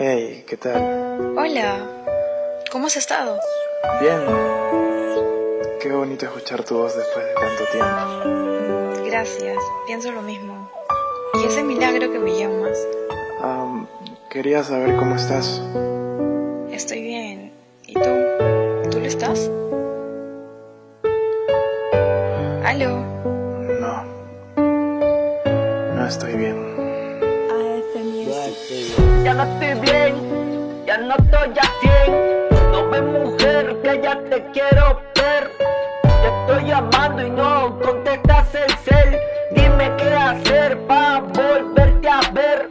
Hey, ¿qué tal? Hola, ¿cómo has estado? Bien. Qué bonito escuchar tu voz después de tanto tiempo. Gracias, pienso lo mismo. Y ese milagro que me llamas. Um, quería saber cómo estás. Estoy bien. ¿Y tú? ¿Tú lo estás? ¿Aló? No. No estoy bien. Ya no estoy bien, ya no estoy a 100 No ves mujer que ya te quiero ver. Te estoy llamando y no contestas el cel. Dime qué hacer para volverte a ver.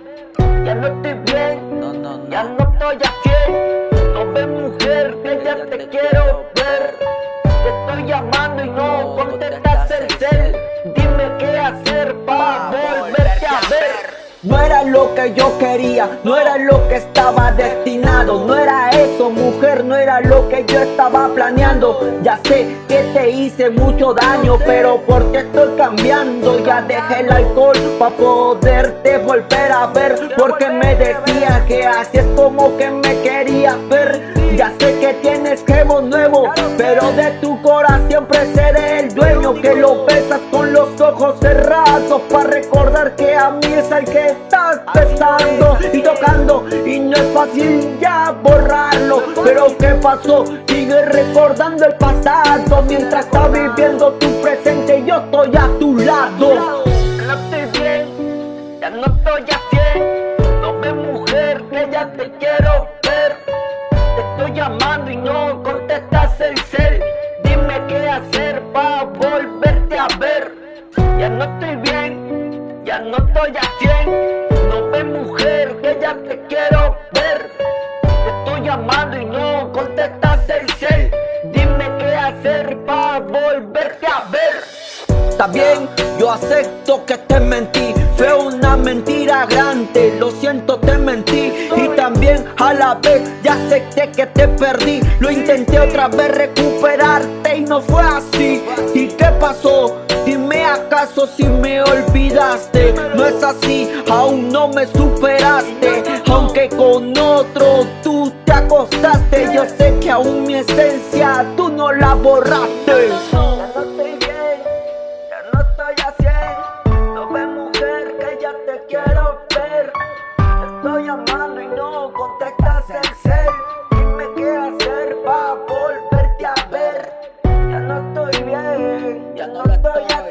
Ya no estoy bien, ya no estoy a 100 No ves mujer que ya te quiero ver. Te estoy llamando y no contestas el cel. Dime qué hacer para volverte a ver no era lo que yo quería, no era lo que estaba destinado No era eso mujer, no era lo que yo estaba planeando. Ya sé que te hice mucho daño, pero porque estoy cambiando Ya dejé el alcohol para poderte volver a ver Porque me decía que así es como que me querías ver. Ya sé que tienes gemo nuevo, pero de tu corazón siempre seré el dueño Que lo besas con los ojos cerrados para recordar que a mí es el que estás besando y tocando. Y no es fácil ya borrarlo. Pero ¿qué pasó? Sigue recordando el pasado. Mientras está viviendo tu presente yo estoy a tu lado. No estoy bien, ya no estoy a No ve mujer que ya te quiero ver. Te estoy llamando y no contestas el cel. Dime qué hacer para volverte a ver. Ya no estoy bien, no estoy a 100 mujer que ya te quiero ver. Te estoy llamando y no contestas el cel. Dime qué hacer para volverte a ver. Está bien, yo acepto que te mentí. Fue una mentira grande, lo siento te mentí. Y también a la vez ya acepté que te perdí. Lo intenté otra vez recuperarte y no fue así. ¿Y qué pasó? Dime si me olvidaste. No es así, aún no me superaste. Aunque con otro tú te acostaste Yo sé que aún mi esencia tú no la borraste. Ya no estoy bien, ya no estoy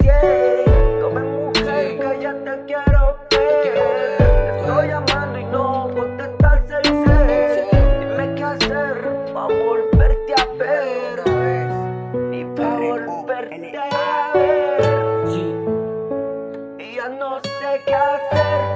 no sé qué hacer.